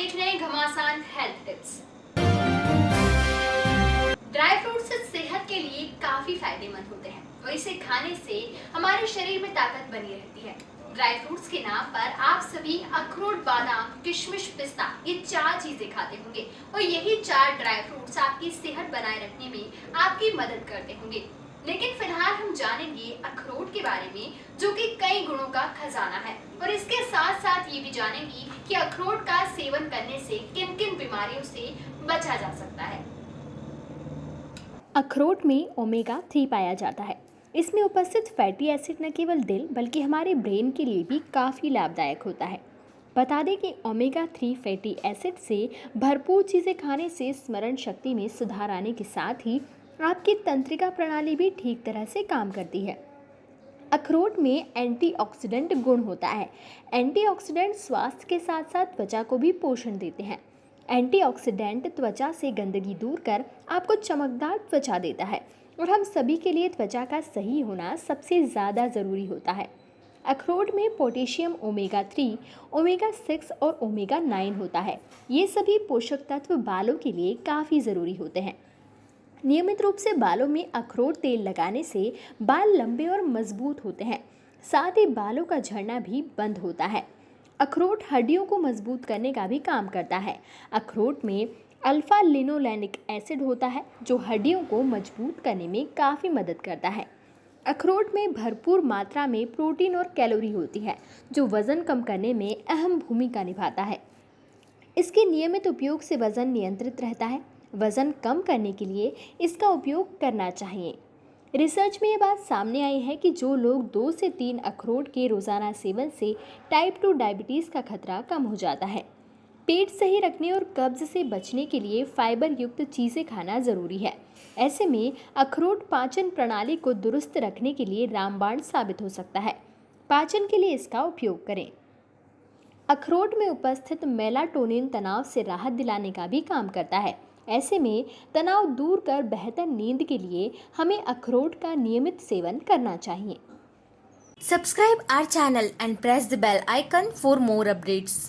देख रहे हैं घमासान हेल्थ टिप्स ड्राई फ्रूट्स सेहत के लिए काफ़ी फ़ायदेमंद होते हैं और इसे खाने से हमारे शरीर में ताकत बनी रहती है। ड्राई फ्रूट्स के नाम पर आप सभी अखरोट, बादाम, किशमिश, पिस्ता, ये चार चीज़ें खाते होंगे और यही चार ड्राई फ्रूट्स आपकी सेहत बनाए रखने में आपकी मदद करते होंगे। लेकिन फ़िलहाल हम जानेंगे अखरोट के बारे में, जो कि कई गुणों का खजाना है। और इसके साथ साथ ये भी जानेंगे कि अखरोट करने से किन किन बीमारियों से बचा जा सकता है? अखरोट में ओमेगा थ्री पाया जाता है। इसमें उपस्थित फैटी एसिड न केवल दिल, बल्कि हमारे ब्रेन के लिए भी काफ़ी लाभदायक होता है। बता दें कि ओमेगा थ्री फैटी एसिड से भरपूर चीज़ें खाने से स्मरण शक्ति में सुधार आने के साथ ही आपकी तंत्रिका प्रणाली भी ठीक तरह से काम करती है। अखरोट में एंटीऑक्सीडेंट गुण होता है। एंटीऑक्सीडेंट स्वास्थ्य के साथ साथ त्वचा को भी पोषण देते हैं। एंटीऑक्सीडेंट त्वचा से गंदगी दूर कर आपको चमकदार त्वचा देता है और हम सभी के लिए त्वचा का सही होना सबसे ज़्यादा ज़रूरी होता है। अखरोट में potassium omega three, omega six और ओमेगा नाइन होता है। ये सभी पोषक तत्व बालों के लिए काफ़ी ज़रूरी होते हैं। नियमित रूप से बालों में अखरोट तेल लगाने से बाल लंबे और मज़बूत होते हैं। साथ ही बालों का झड़ना भी बंद होता है। अखरोट हड्डियों को मज़बूत करने का भी काम करता है। अखरोट में अल्फ़ा लिनोलैनिक एसिड होता है, जो हड्डियों को मज़बूत करने में काफ़ी मदद करता है। अखरोट में भरपूर मात्रा में प्रोटीन और कैलोरी होती है, जो वज़न कम करने में अहम भूमिका निभाता है। इसके नियमित उपयोग से वज़न नियंत्रित रहता है। वज़न कम करने के लिए इसका उपयोग करना चाहिए। रिसर्च में ये बात सामने आई है कि जो लोग दो से तीन अखरोट के रोज़ाना सेवन से टाइप टू डायबिटीज़ का खतरा कम हो जाता है। पेट सही रखने और कब्ज से बचने के लिए फाइबर युक्त चीज़ें खाना ज़रूरी है। ऐसे में अखरोट पाचन प्रणाली को दुरुस्त रखने के लिए रामबाण साबित हो सकता है। पाचन के लिए इसका उपयोग करें। अखरोट में उपस्थित मेलाटोनिन तनाव से राहत दिलाने का भी काम करता है। ऐसे में तनाव दूर कर बेहतर नींद के लिए हमें अखरोट का नियमित सेवन करना चाहिए। Subscribe our channel and press the bell icon for more updates